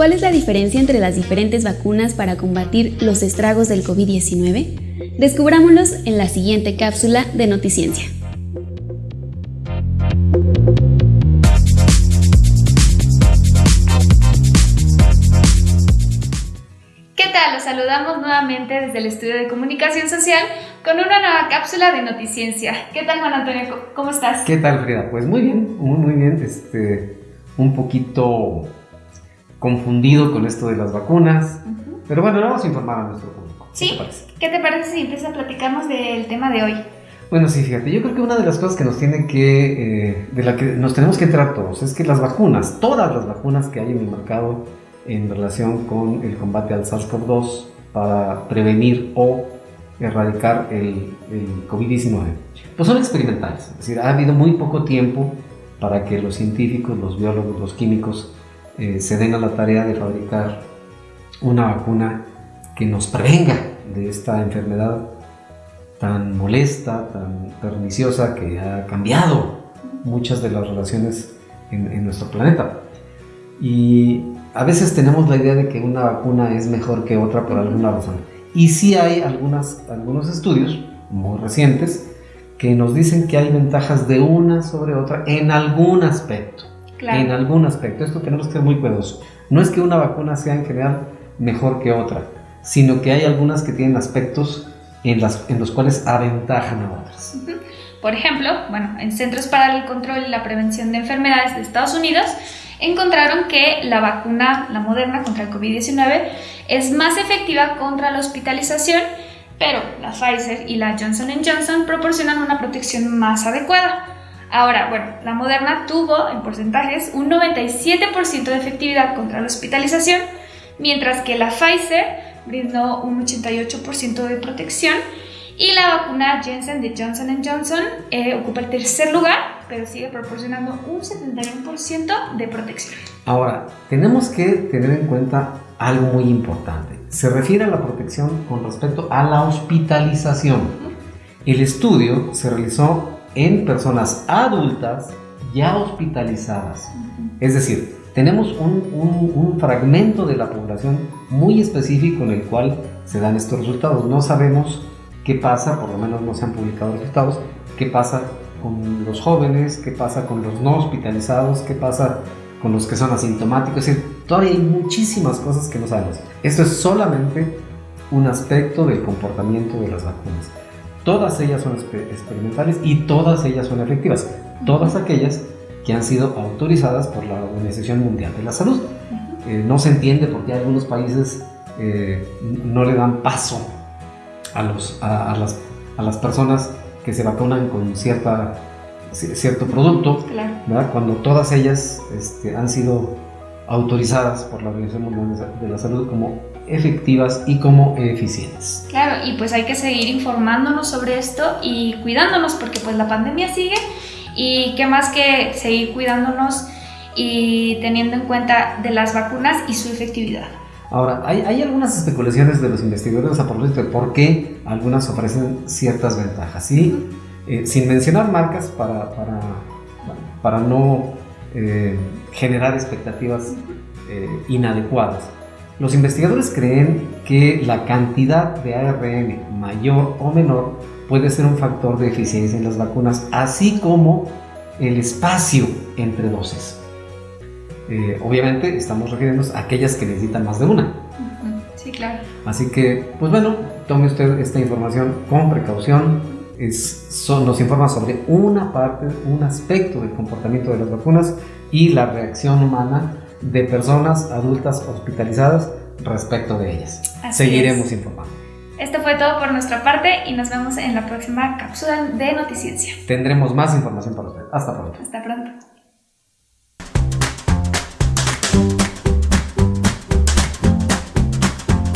¿Cuál es la diferencia entre las diferentes vacunas para combatir los estragos del COVID-19? Descubrámoslos en la siguiente cápsula de Noticiencia. ¿Qué tal? Los saludamos nuevamente desde el estudio de comunicación social con una nueva cápsula de Noticiencia. ¿Qué tal, Juan Antonio? ¿Cómo estás? ¿Qué tal, Frida? Pues muy bien, muy, muy bien. Este, un poquito confundido con esto de las vacunas. Pero bueno, vamos a informar a nuestro público. ¿Sí? ¿Qué te parece si empiezas a platicarnos del tema de hoy? Bueno, sí, fíjate, yo creo que una de las cosas que nos tiene que, eh, de la que nos tenemos que enterar todos, es que las vacunas, todas las vacunas que hay en el mercado en relación con el combate al SARS-CoV-2 para prevenir o erradicar el, el COVID-19, pues son experimentales. Es decir, ha habido muy poco tiempo para que los científicos, los biólogos, los químicos eh, se den a la tarea de fabricar una vacuna que nos prevenga de esta enfermedad tan molesta, tan perniciosa, que ha cambiado muchas de las relaciones en, nuestro planeta. Y a veces tenemos la idea de que una vacuna es mejor que otra por alguna razón. Y sí hay algunas, algunos estudios muy recientes que nos dicen que hay ventajas de una sobre otra en algún aspecto. En algún aspecto. Esto tenemos que ser muy cuidadosos. No es que una vacuna sea en general mejor que otra, sino que hay algunas que tienen aspectos en, las, en los cuales aventajan a otras. Por ejemplo, bueno, en Centros para el Control y la Prevención de Enfermedades de Estados Unidos encontraron que la vacuna, la moderna contra el COVID-19, es más efectiva contra la hospitalización, pero la Pfizer y la Johnson Johnson proporcionan una protección más adecuada. Ahora, bueno, la Moderna tuvo en porcentajes un 97% de efectividad contra la hospitalización, mientras que la Pfizer brindó un 88% de protección y la vacuna Jensen de Johnson Johnson eh, ocupa el tercer lugar, pero sigue proporcionando un 71% de protección. Ahora, tenemos que tener en cuenta algo muy importante. Se refiere a la protección con respecto a la hospitalización. El estudio se realizó en personas adultas ya hospitalizadas. Es decir, tenemos un, fragmento de la población muy específico en el cual se dan estos resultados. No sabemos qué pasa, por lo menos no se han publicado resultados, qué pasa con los jóvenes, qué pasa con los no hospitalizados, qué pasa con los que son asintomáticos. Es decir, todavía hay muchísimas cosas que no sabemos. Esto es solamente un aspecto del comportamiento de las vacunas. Todas ellas son experimentales y todas ellas son efectivas. Todas aquellas que han sido autorizadas por la Organización Mundial de la Salud. Eh, no se entiende por qué algunos países eh, no le dan paso a, los, a, las, a, las, personas que se vacunan con cierta, cierto producto, cuando todas ellas este, han sido autorizadas por la Organización Mundial de la Salud como efectivas y como eficientes. Claro, y pues hay que seguir informándonos sobre esto y cuidándonos porque pues la pandemia sigue y qué más que seguir cuidándonos y teniendo en cuenta de las vacunas y su efectividad. Ahora, hay, hay algunas especulaciones de los investigadores a propósito de por qué algunas ofrecen ciertas ventajas, ¿sí? Eh, sin mencionar marcas para, para, para no eh, generar expectativas eh, inadecuadas. Los investigadores creen que la cantidad de ARN mayor o menor puede ser un factor de eficiencia en las vacunas, así como el espacio entre dosis. Eh, obviamente estamos refiriéndonos a aquellas que necesitan más de una. Sí, claro. Así que, pues bueno, tome usted esta información con precaución. Es, nos informa sobre una parte, un aspecto del comportamiento de las vacunas y la reacción humana de personas adultas hospitalizadas respecto de ellas. Seguiremos informando. Esto fue todo por nuestra parte y nos vemos en la próxima cápsula de Noticiencia. Tendremos más información para usted. Hasta pronto. Hasta pronto.